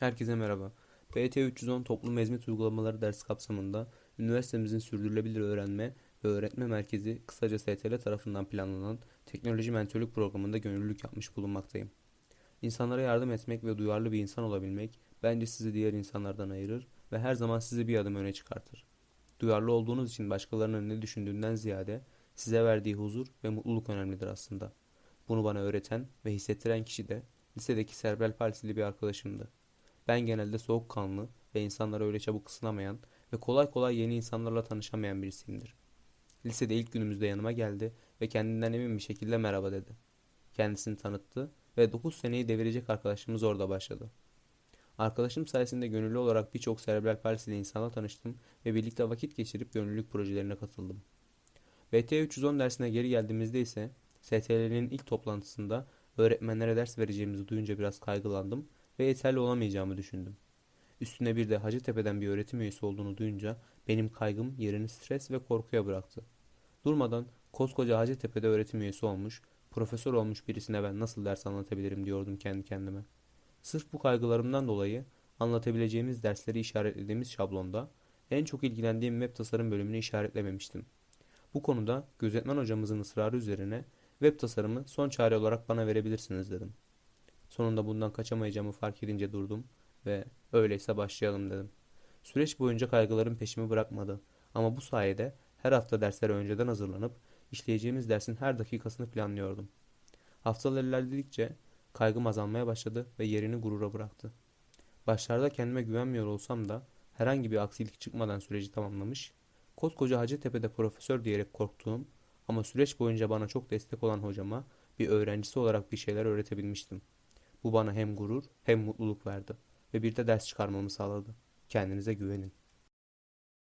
Herkese merhaba. PT 310 Toplum Hizmet Uygulamaları dersi kapsamında üniversitemizin sürdürülebilir öğrenme ve öğretme merkezi kısaca STL tarafından planlanan teknoloji mentörlük programında gönüllülük yapmış bulunmaktayım. İnsanlara yardım etmek ve duyarlı bir insan olabilmek bence sizi diğer insanlardan ayırır ve her zaman sizi bir adım öne çıkartır. Duyarlı olduğunuz için başkalarının ne düşündüğünden ziyade size verdiği huzur ve mutluluk önemlidir aslında. Bunu bana öğreten ve hissettiren kişi de lisedeki serbral palsili bir arkadaşımdı. Ben genelde soğukkanlı ve insanlara öyle çabuk ısınamayan ve kolay kolay yeni insanlarla tanışamayan birisiyimdir. Lisede ilk günümüzde yanıma geldi ve kendinden emin bir şekilde merhaba dedi. Kendisini tanıttı ve 9 seneyi devirecek arkadaşımız orada başladı. Arkadaşım sayesinde gönüllü olarak birçok serebral palsili insanla tanıştım ve birlikte vakit geçirip gönüllülük projelerine katıldım. BT 310 dersine geri geldiğimizde ise STL'nin ilk toplantısında öğretmenlere ders vereceğimizi duyunca biraz kaygılandım ve yeterli olamayacağımı düşündüm. Üstüne bir de Hacettepe'den bir öğretim üyesi olduğunu duyunca benim kaygım yerini stres ve korkuya bıraktı. Durmadan koskoca Hacettepe'de öğretim üyesi olmuş, profesör olmuş birisine ben nasıl ders anlatabilirim diyordum kendi kendime. Sırf bu kaygılarımdan dolayı anlatabileceğimiz dersleri işaretlediğimiz şablonda en çok ilgilendiğim web tasarım bölümünü işaretlememiştim. Bu konuda gözetmen hocamızın ısrarı üzerine web tasarımı son çare olarak bana verebilirsiniz dedim. Sonunda bundan kaçamayacağımı fark edince durdum ve öyleyse başlayalım dedim. Süreç boyunca kaygılarım peşimi bırakmadı ama bu sayede her hafta derslere önceden hazırlanıp işleyeceğimiz dersin her dakikasını planlıyordum. Haftalar ilerledikçe kaygım azalmaya başladı ve yerini gurura bıraktı. Başlarda kendime güvenmiyor olsam da herhangi bir aksilik çıkmadan süreci tamamlamış, koskoca Hacettepe'de profesör diyerek korktuğum ama süreç boyunca bana çok destek olan hocama bir öğrencisi olarak bir şeyler öğretebilmiştim. Bu bana hem gurur hem mutluluk verdi ve bir de ders çıkarmamı sağladı. Kendinize güvenin.